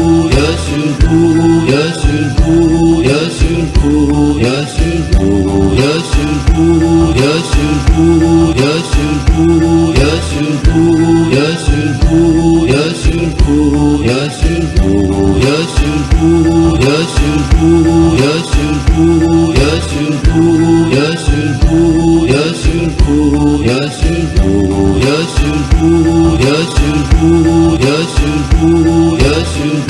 여신구 여신구 여신구 여신구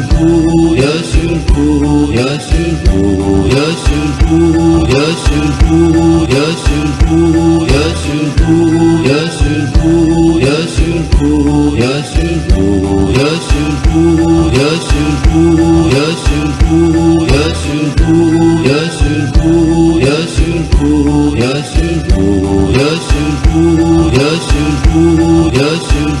Yeshua, Yeshua, Yeshua, Yeshua, Yeshua, Yeshua, Yeshua, Yeshua, Yeshua, Yeshua, Yeshua, Yeshua, Yeshua, Yeshua, Yeshua, Yeshua, Yeshua, Yeshua, Yeshua,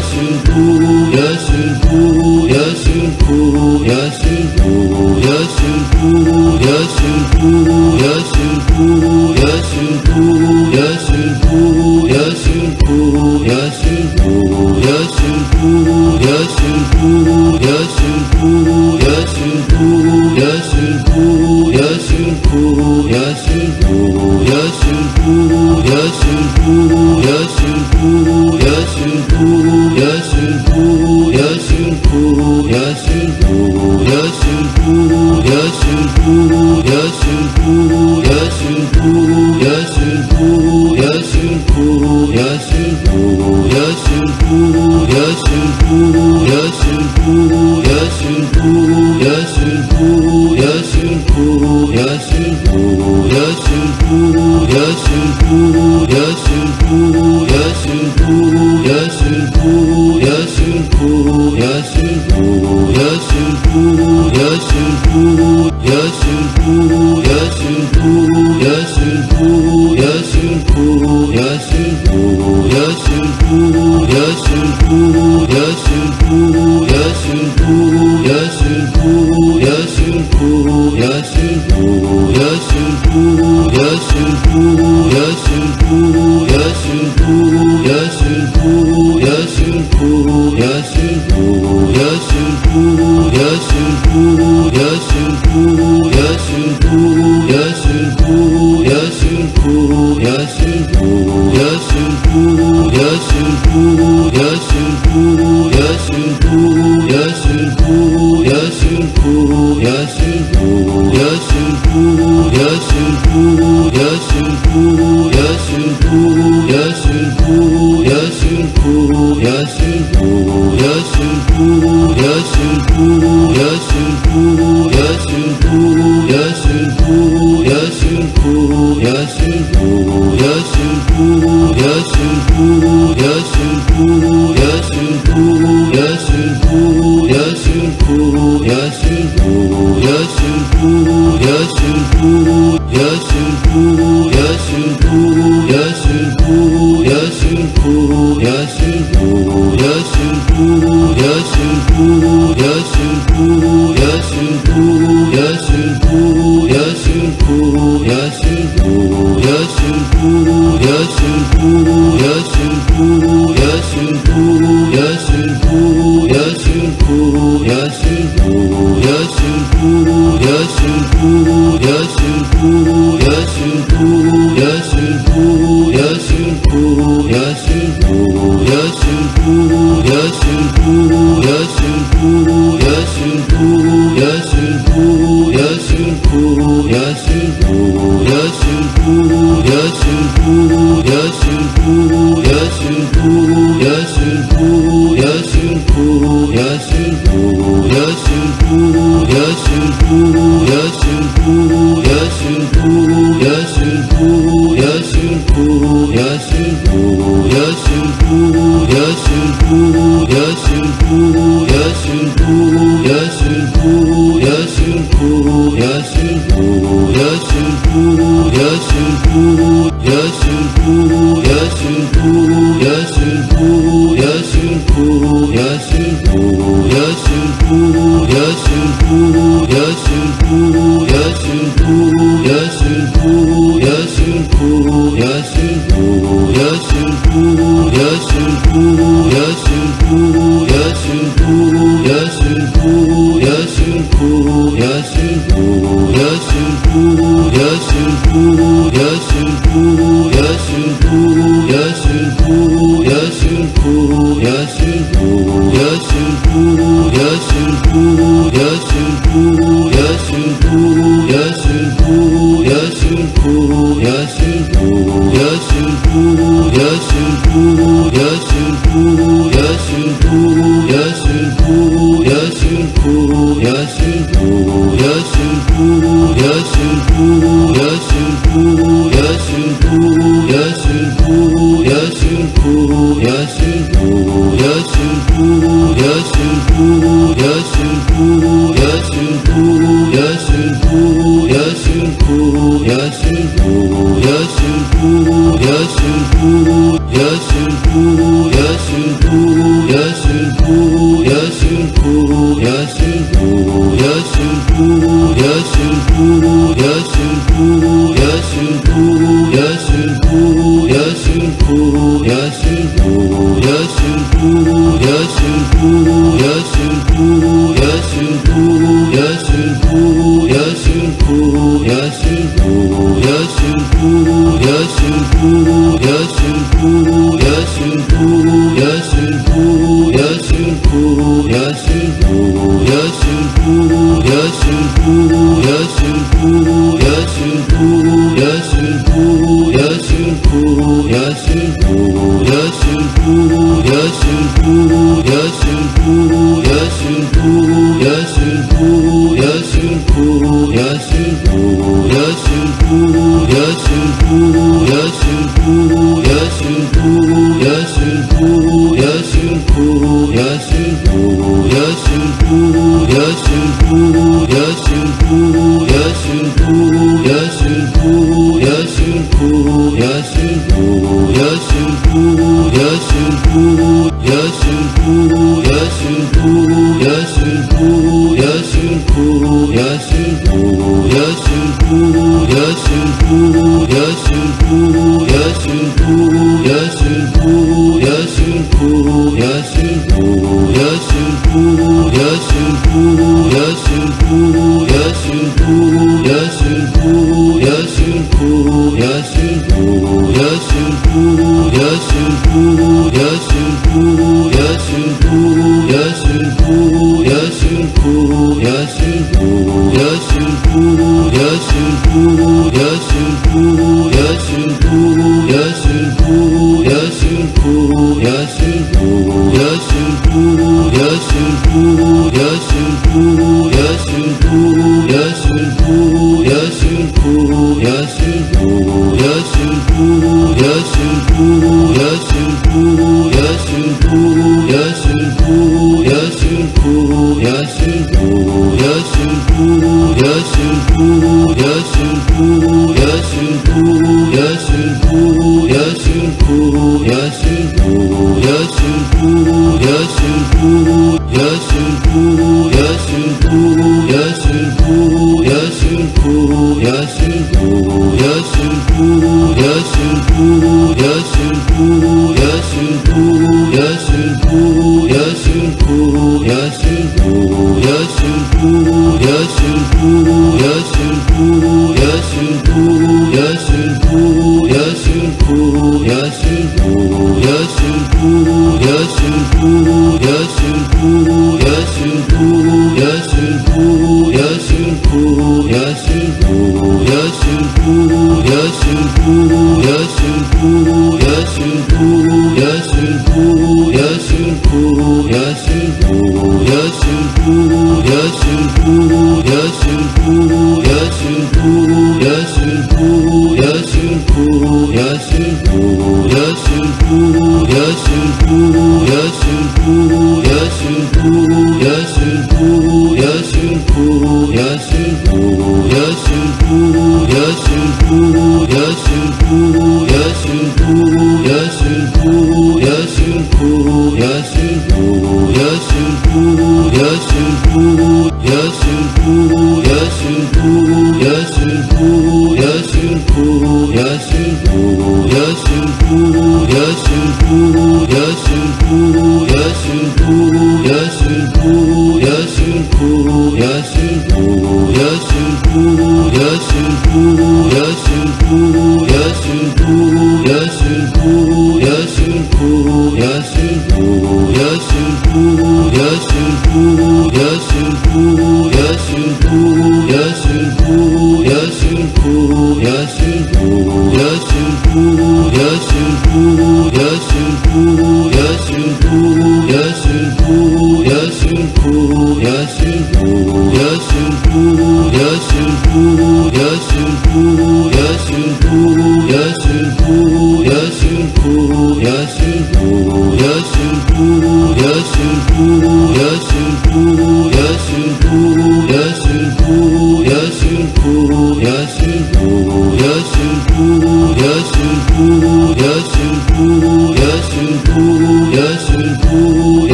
Yes, you do. Yes, you do. Yes, 여술구 여술구 여술구 여술구 여술구 여술구 여술구 سرفو يا سرفو سجود يا سجود يا سجود يا سجود يا سجود يا سجود يا سجود يا سجود يا سجود سلكوا يا سلكوا يا سلكوا يا سلكوا يا سلكوا يا سلكوا يا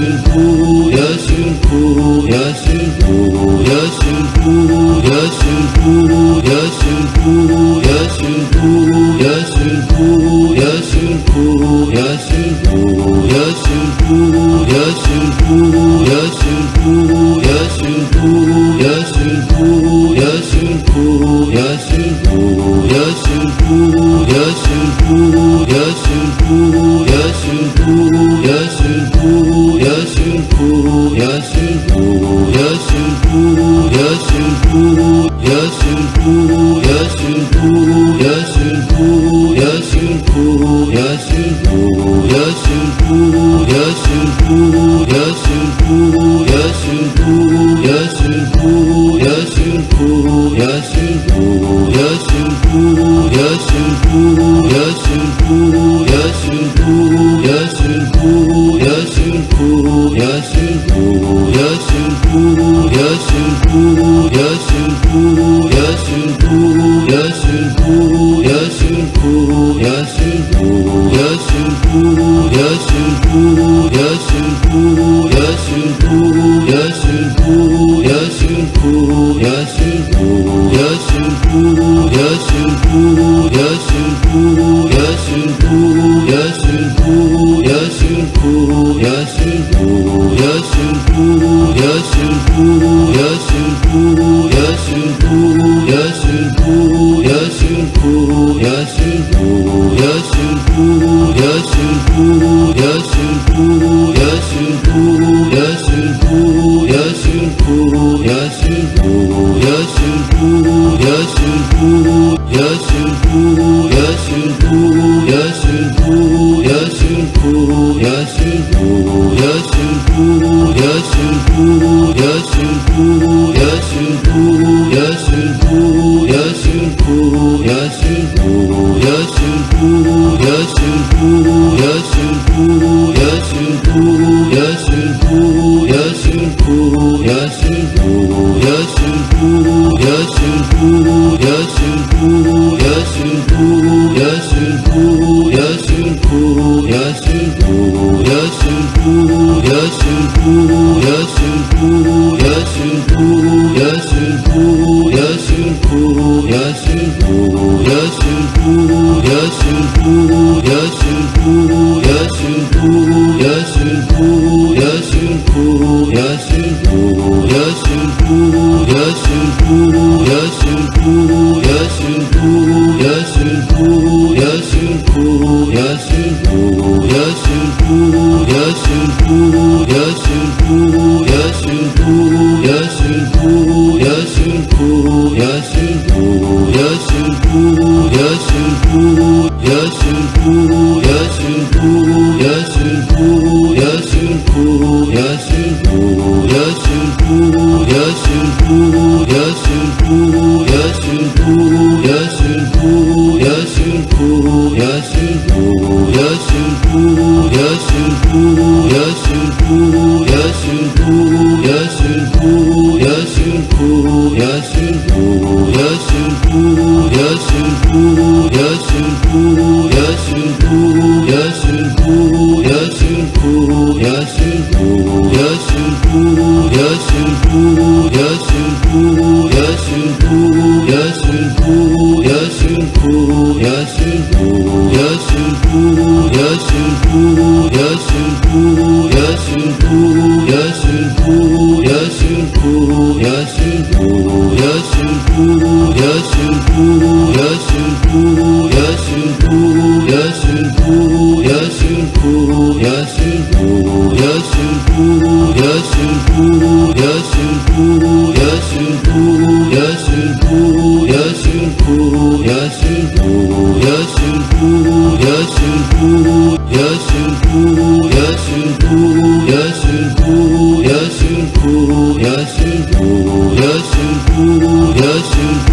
سلفو يا سلفو يا سلفو يا سلفو يا سلفو يا سلفو يا سلفو يا سلفو يا سلفو يا سلفو يا سلفو يا سلفو يا سلفو يا سلفو يا سلفو يا سلفو يا سلفو يا سلفو يا سلفو يا سلفو 幸福要幸福要幸福要幸福要幸福要幸福要幸福要幸福要幸福要幸福要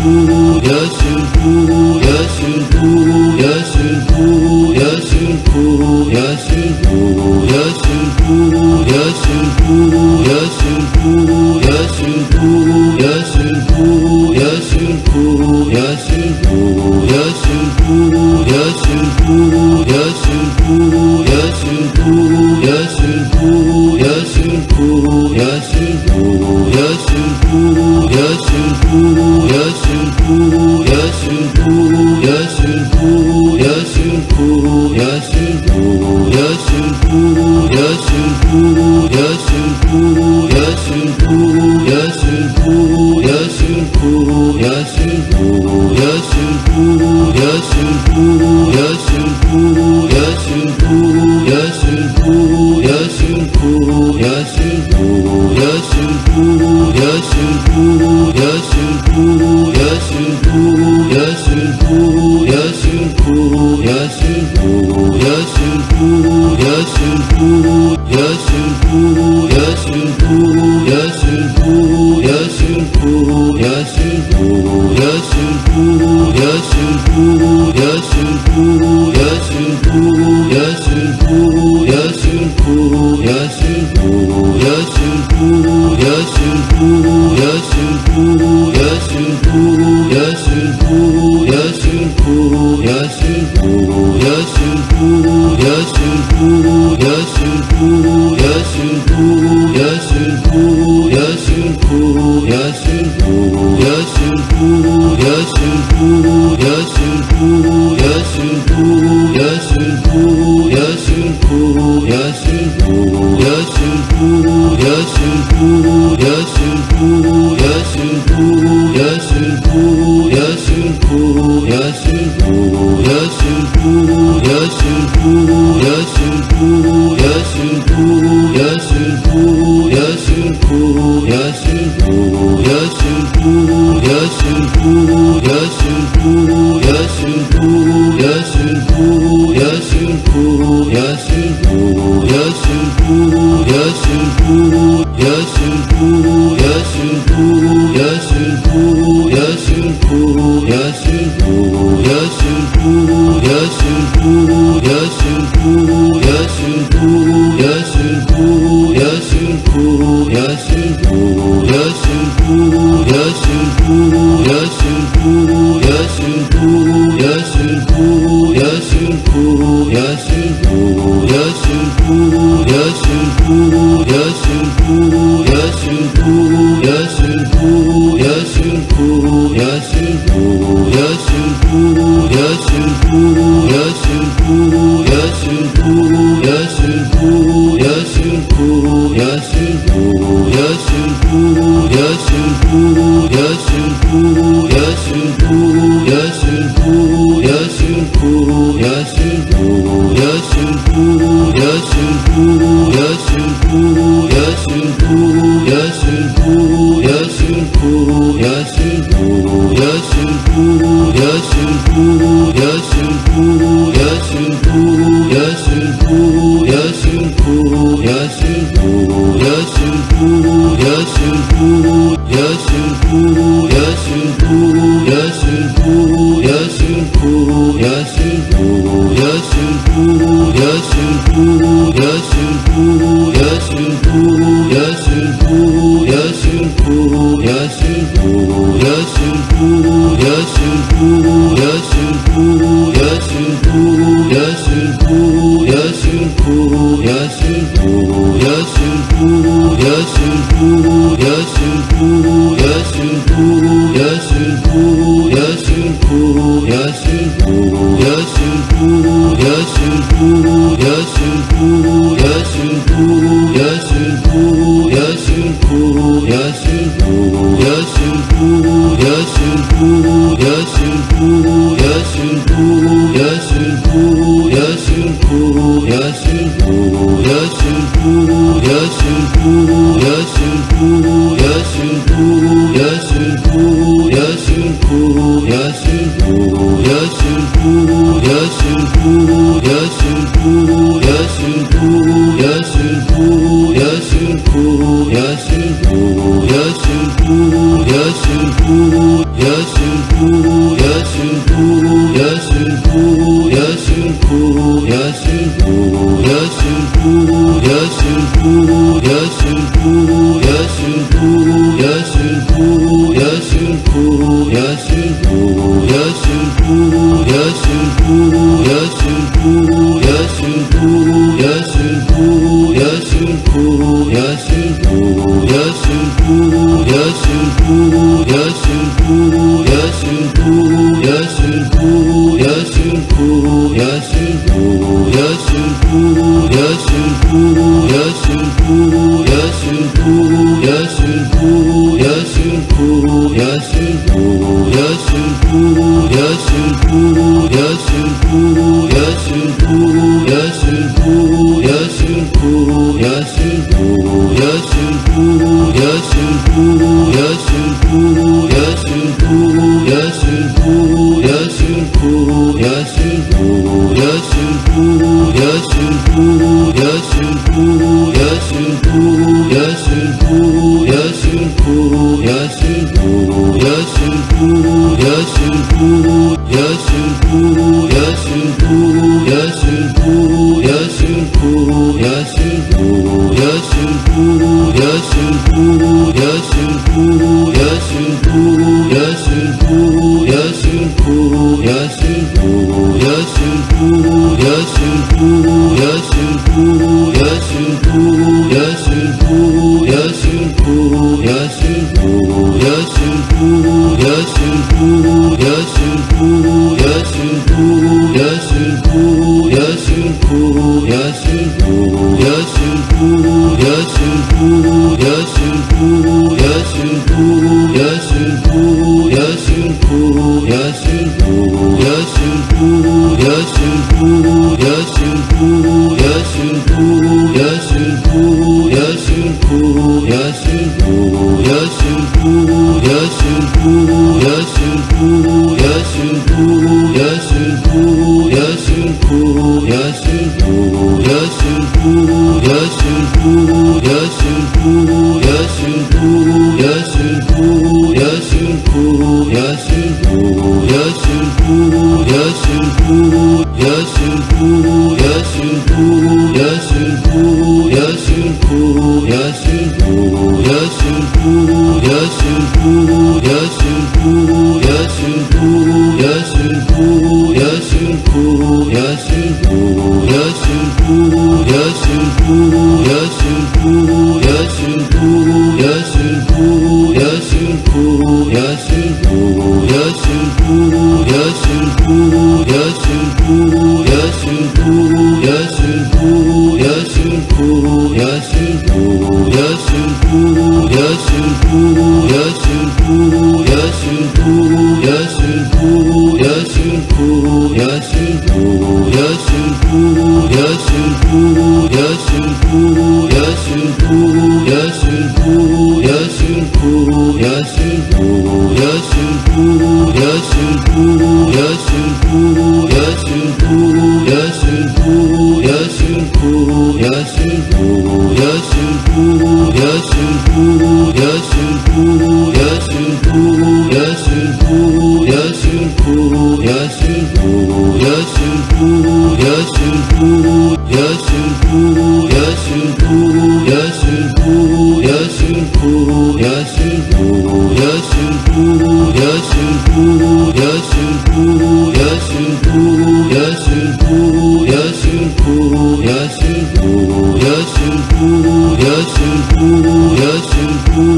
후 며칠 후 며칠 후 며칠 후 며칠 후 며칠 후 며칠 후 며칠 후 며칠 후 며칠 후 며칠 후 며칠 후 며칠 후 며칠 후 며칠 후 며칠 후 يسرفوا يسرفوا يسرفوا يسرفوا يسرفوا يسرفوا 여신구 여신구 여신구 يسلكوا يسلكوا يسلكوا يسجدوا يسجدوا يسجدوا يسجدوا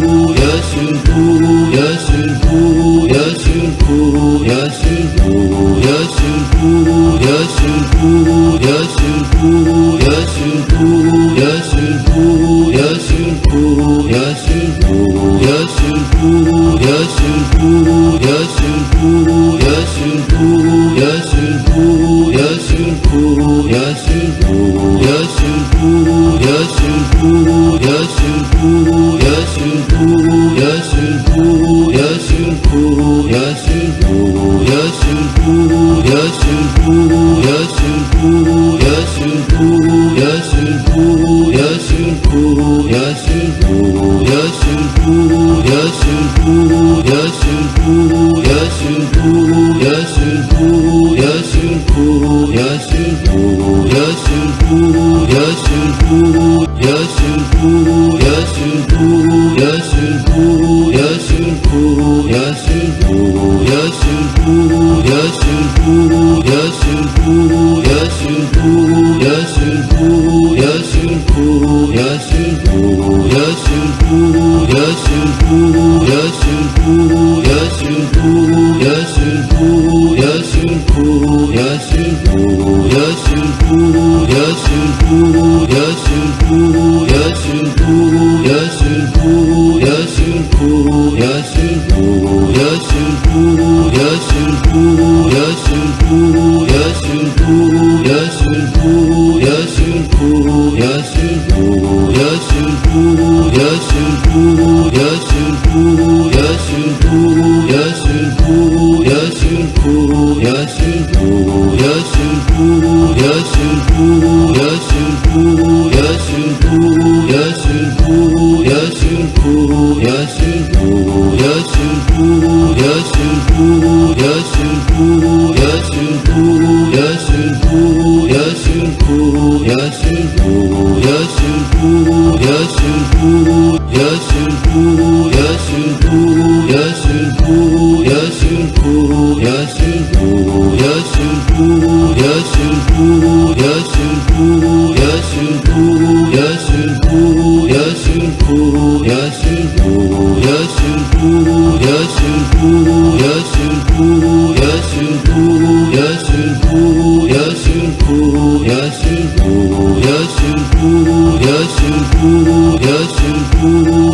要幸福要幸福要幸福要幸福要幸福要幸福要幸福 Guru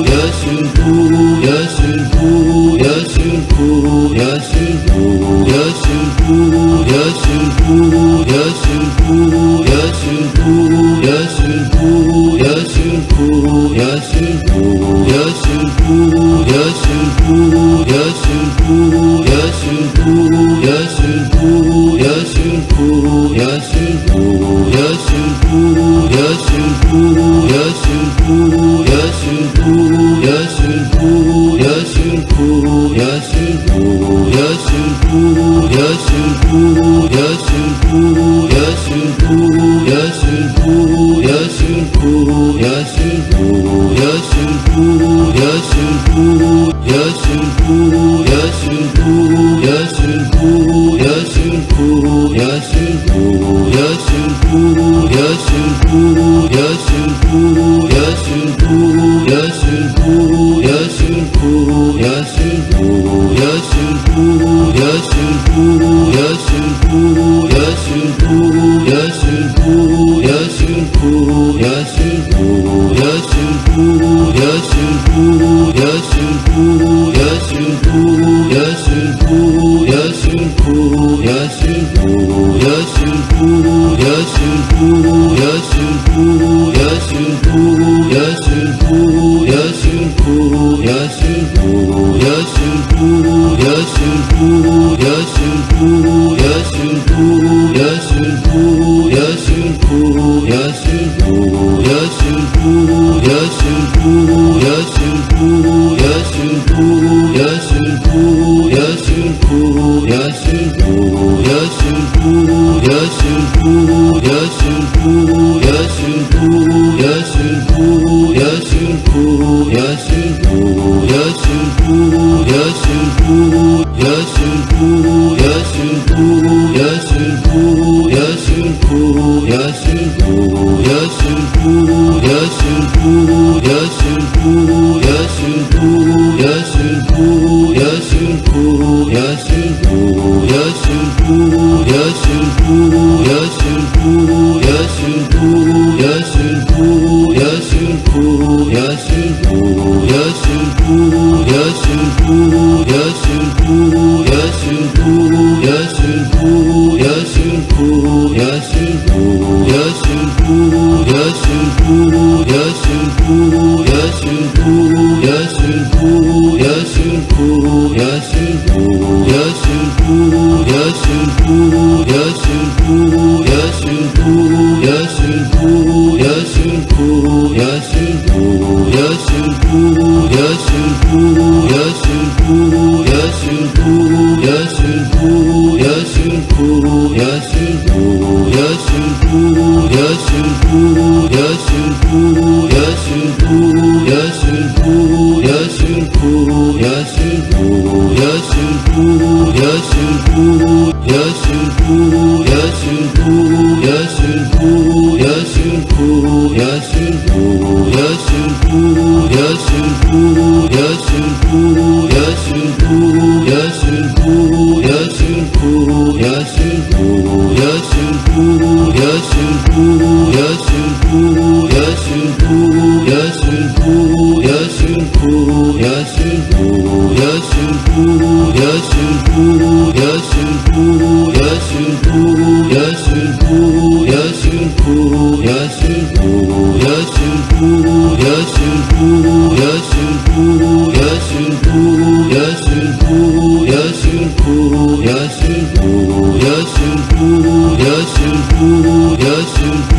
Yes, you, yes, you, yes, you,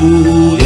aleluia.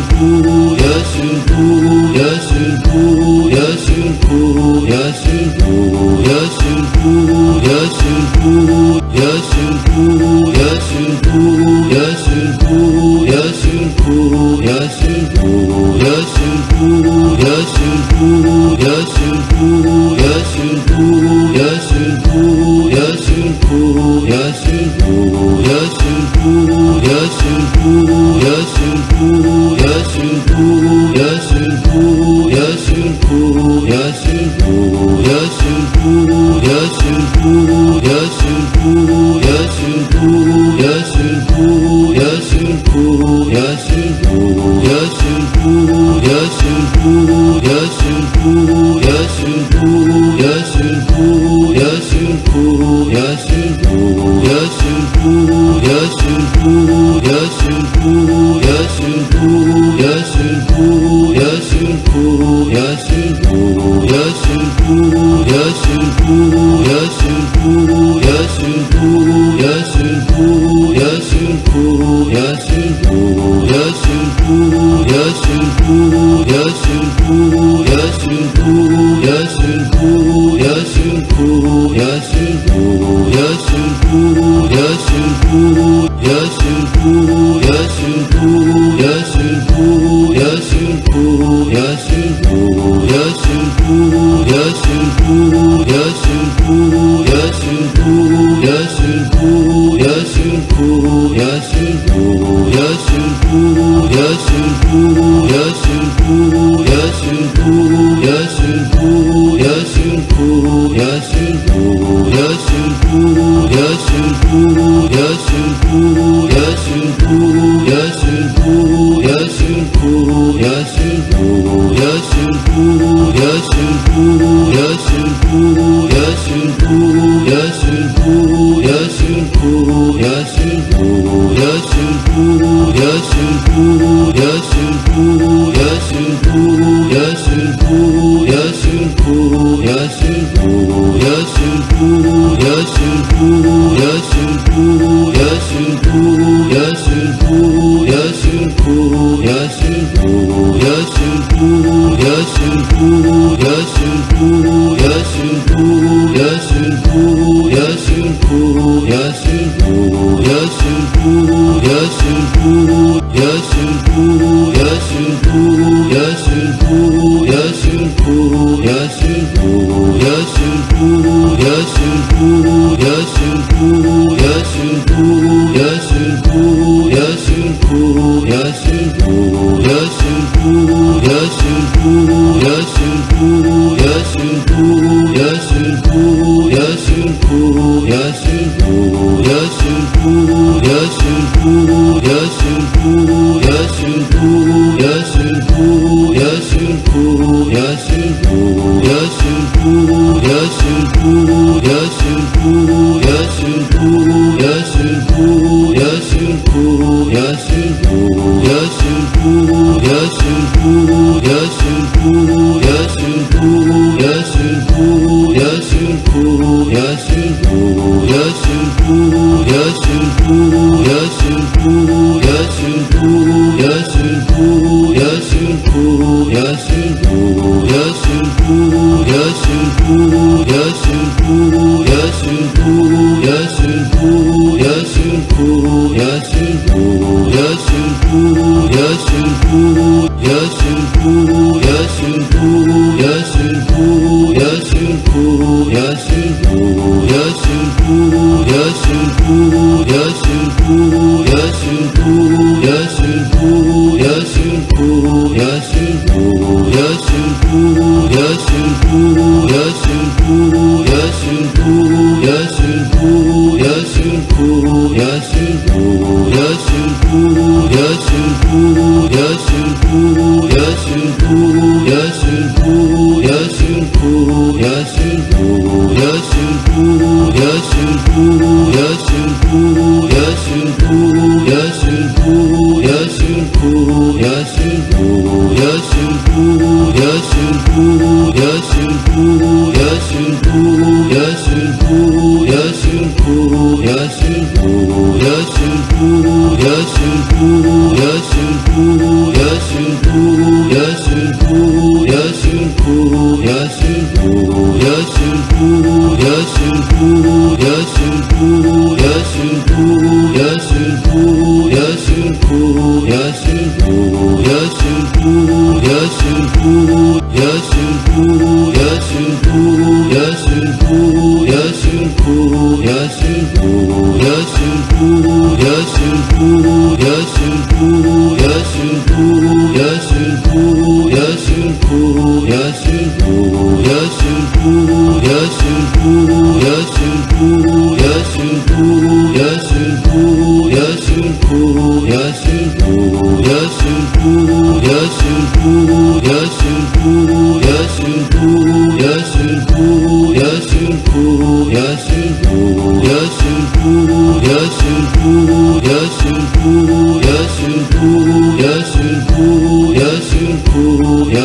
후 여실 후 여실 후 여실 후 여실 후 여실 후 여실 후 여실 후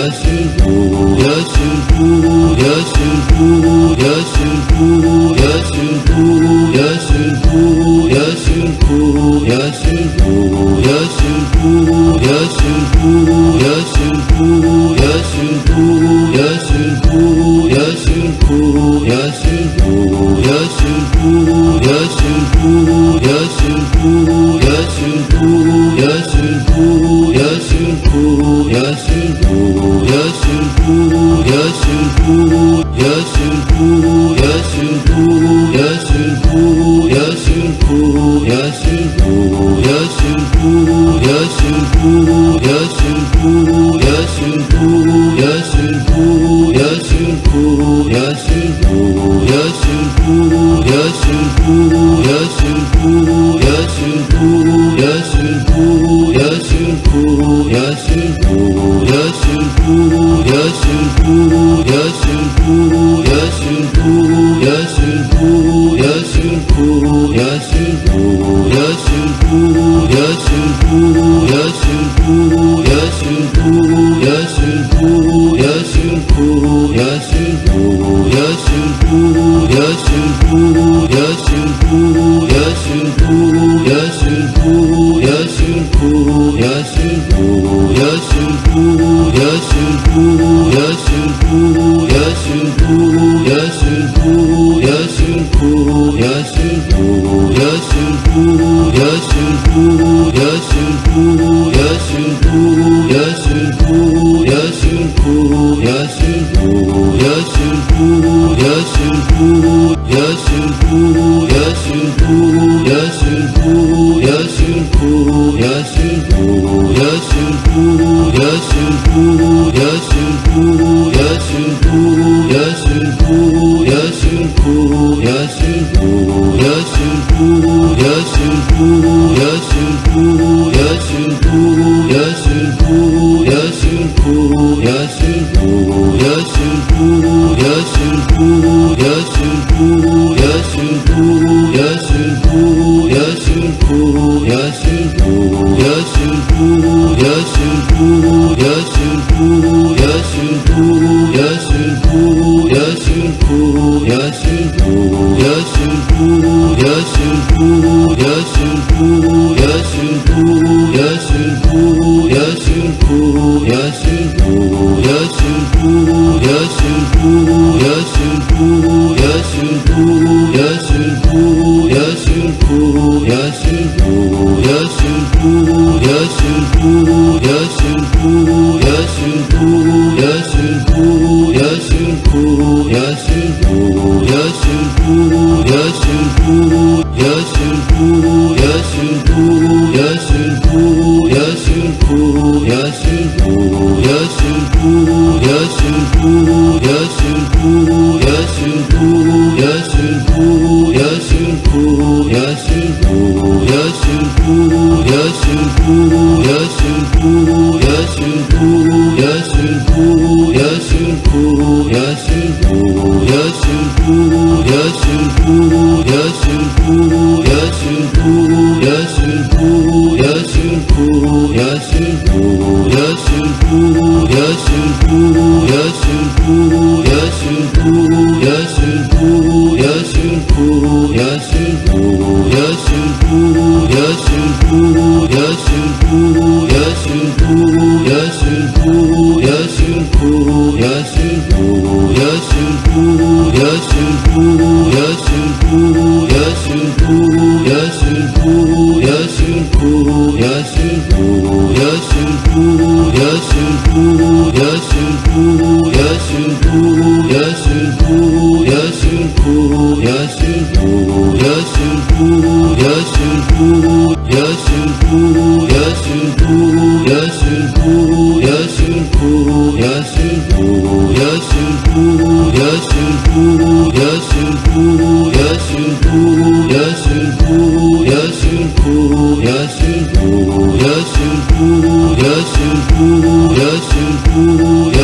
也许输，也许输，也许输，也许 سجود يا سجود يا سجود يا سجود يا سجود Yasin Hu Yasin Hu Yasin Hu Yasin Hu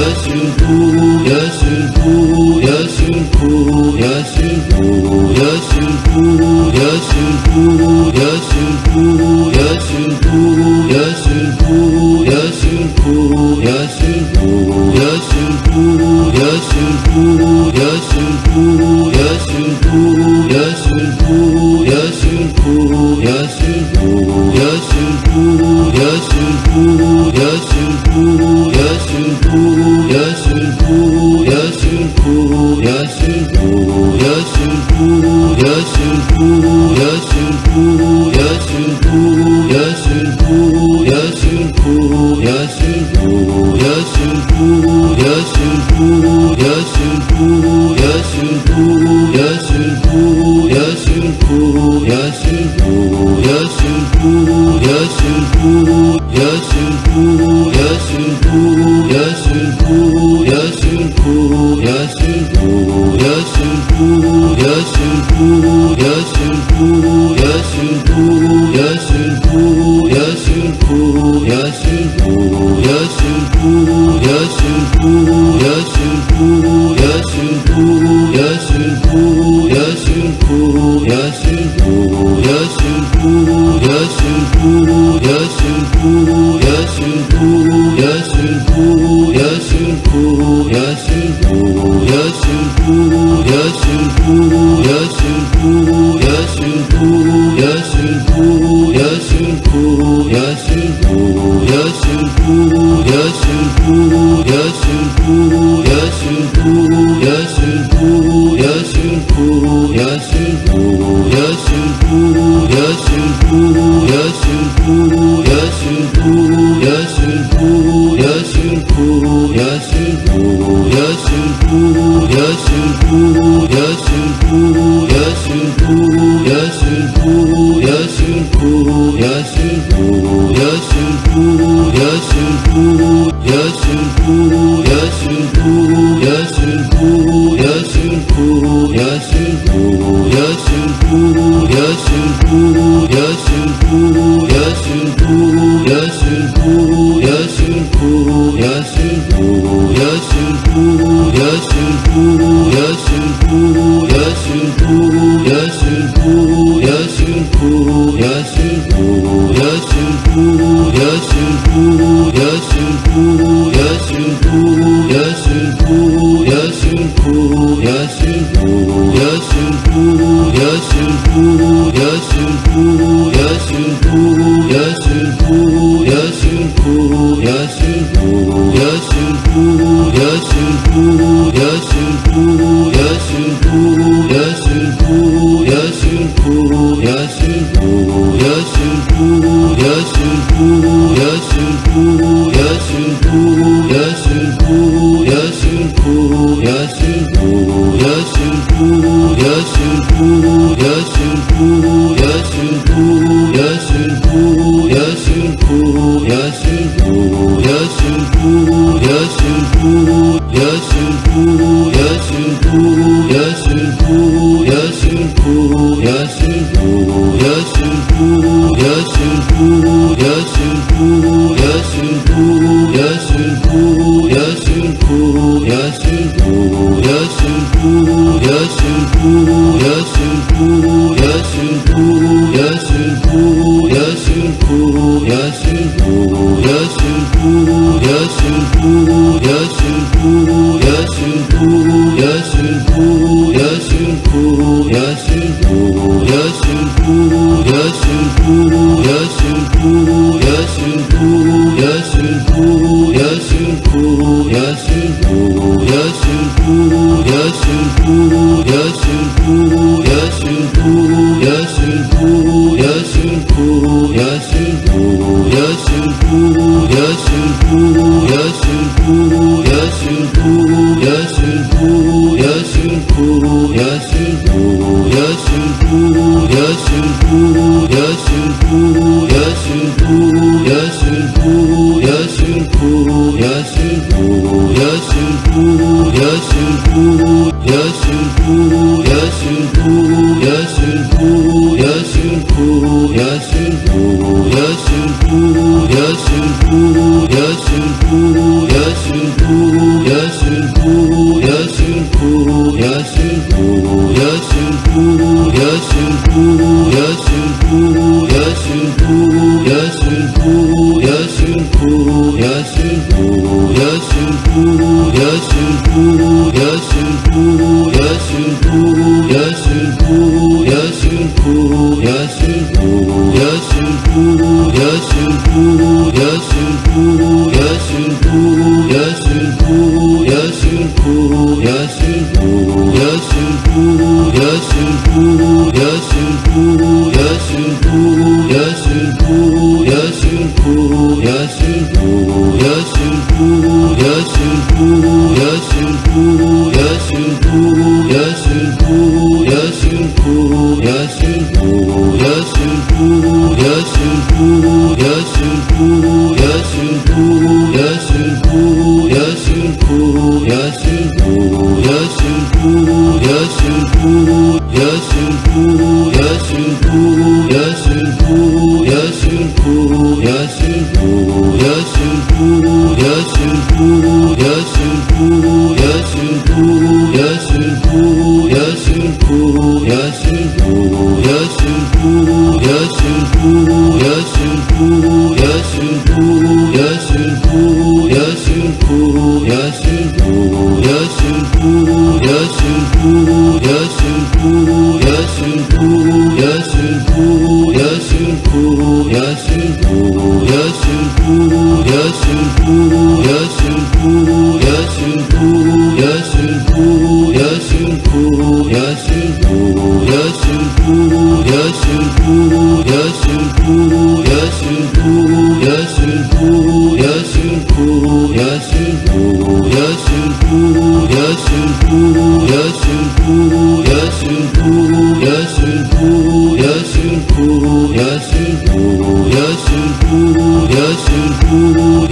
Guru يسركوا يسركوا يسركوا يسركوا سجود يا سجود يا سجود يا سجود يا سجود يا سجود يا سجود يا سجود يا سجود يا سجود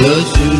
Yes,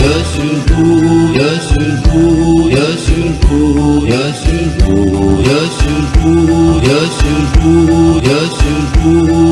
يا سجود يا سجود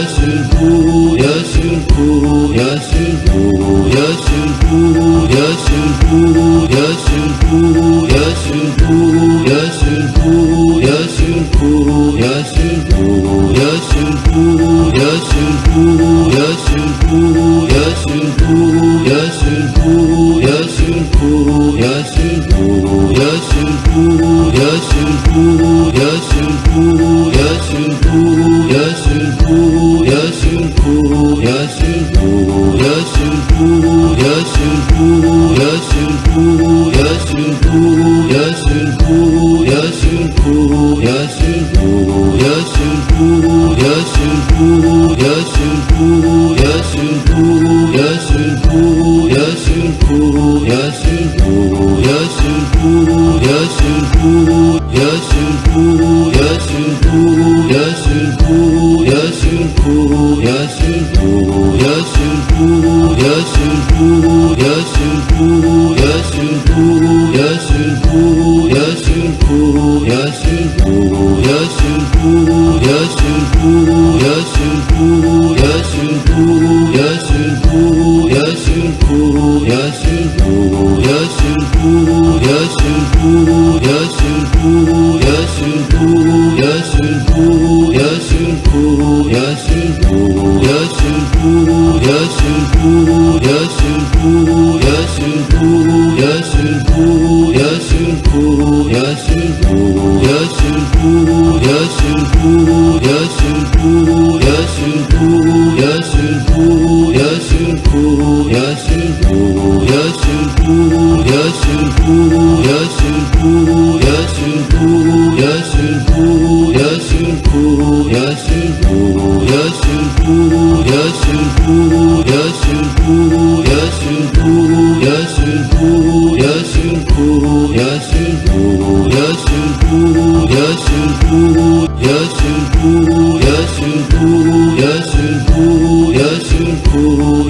يسرفو يسرفو يسرفو يسرفو يسرفو يسرفو يسرفو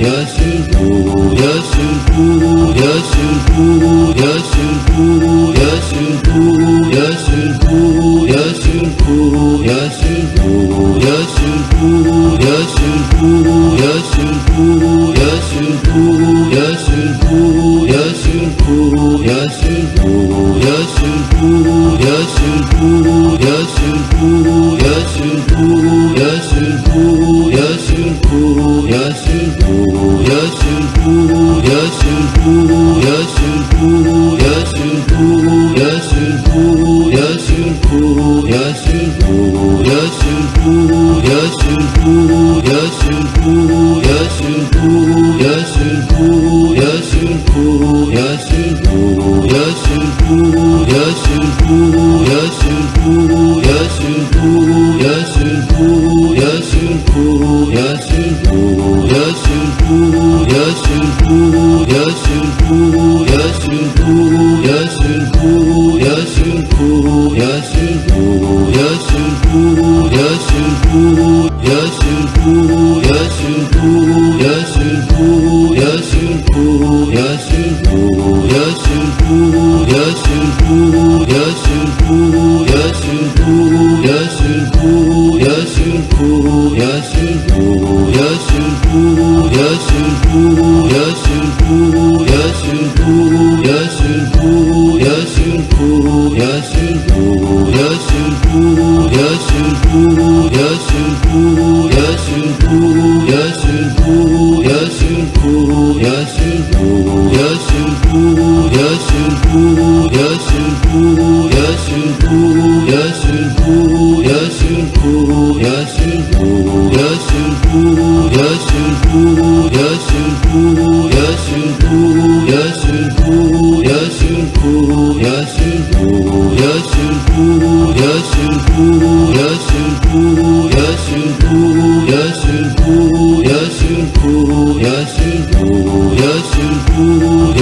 je suis jour, je suis jour, je suis jour, je suis jour, je suis jour, je suis jour, je suis jour, je suis jour, je suis jour, je suis jour, je suis jour, je suis jour, je suis jour, je suis jour, je suis jour, je suis jour, je suis jour, je suis Ooh, yes, you, ooh, yes, you, ooh.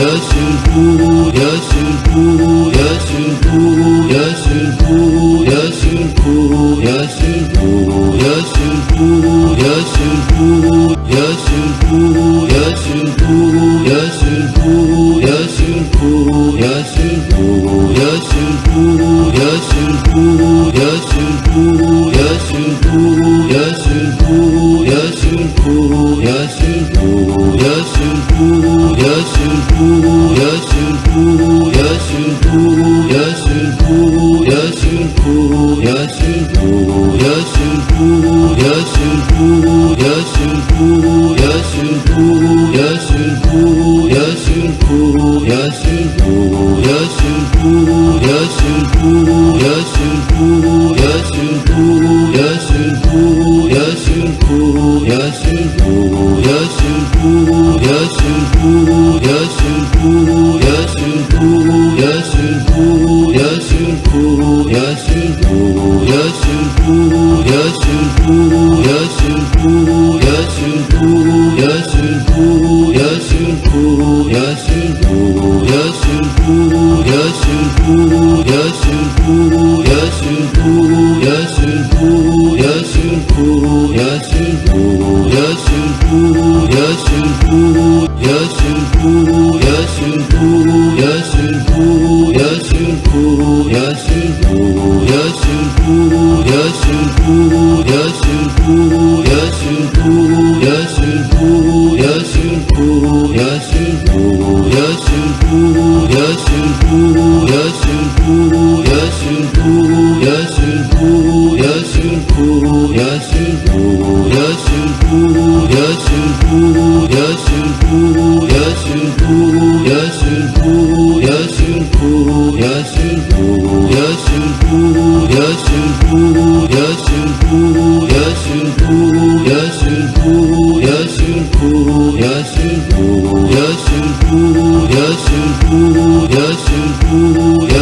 Yeshua. 여주후 여주후 여주후 여주후 여주후 여주후 여주후 여주후 여주후 여주후 여주후 여주후 여주후 여주후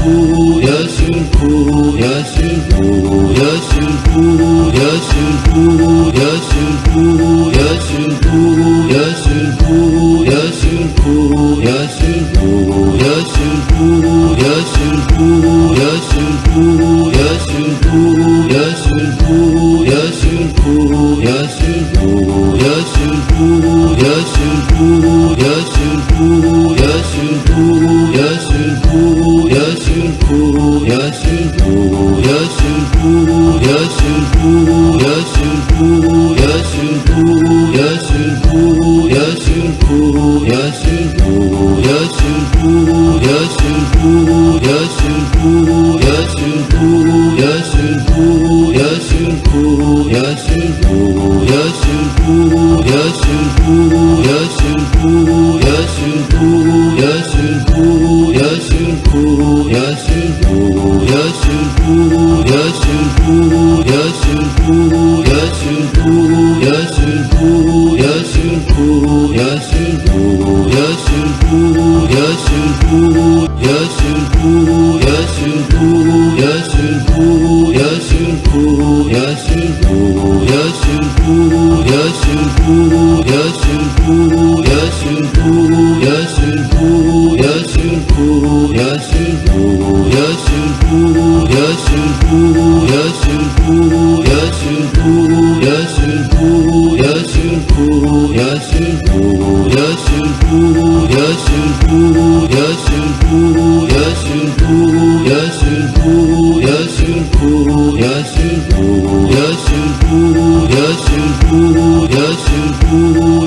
苦也辛苦也辛苦。 예수로 예수로 예수로 예수로 예수로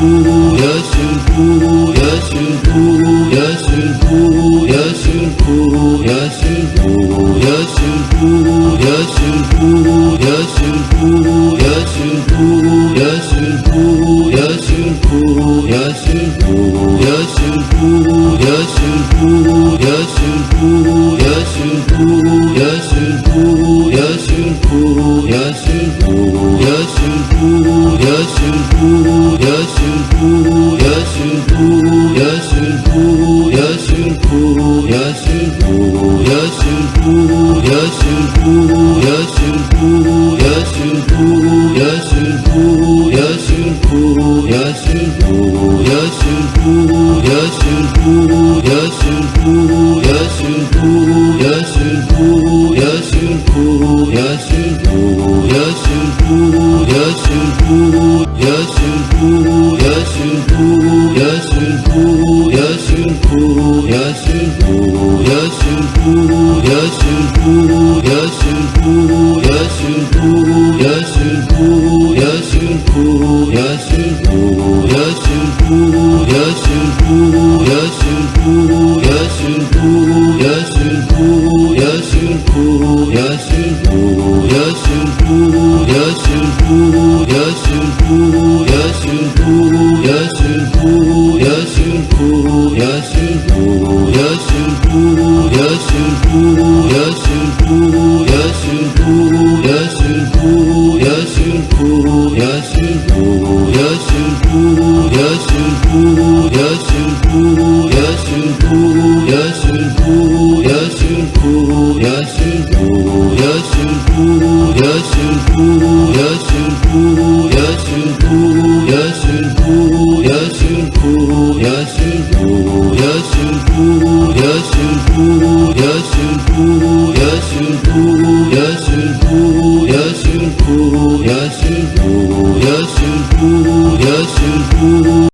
Ooh.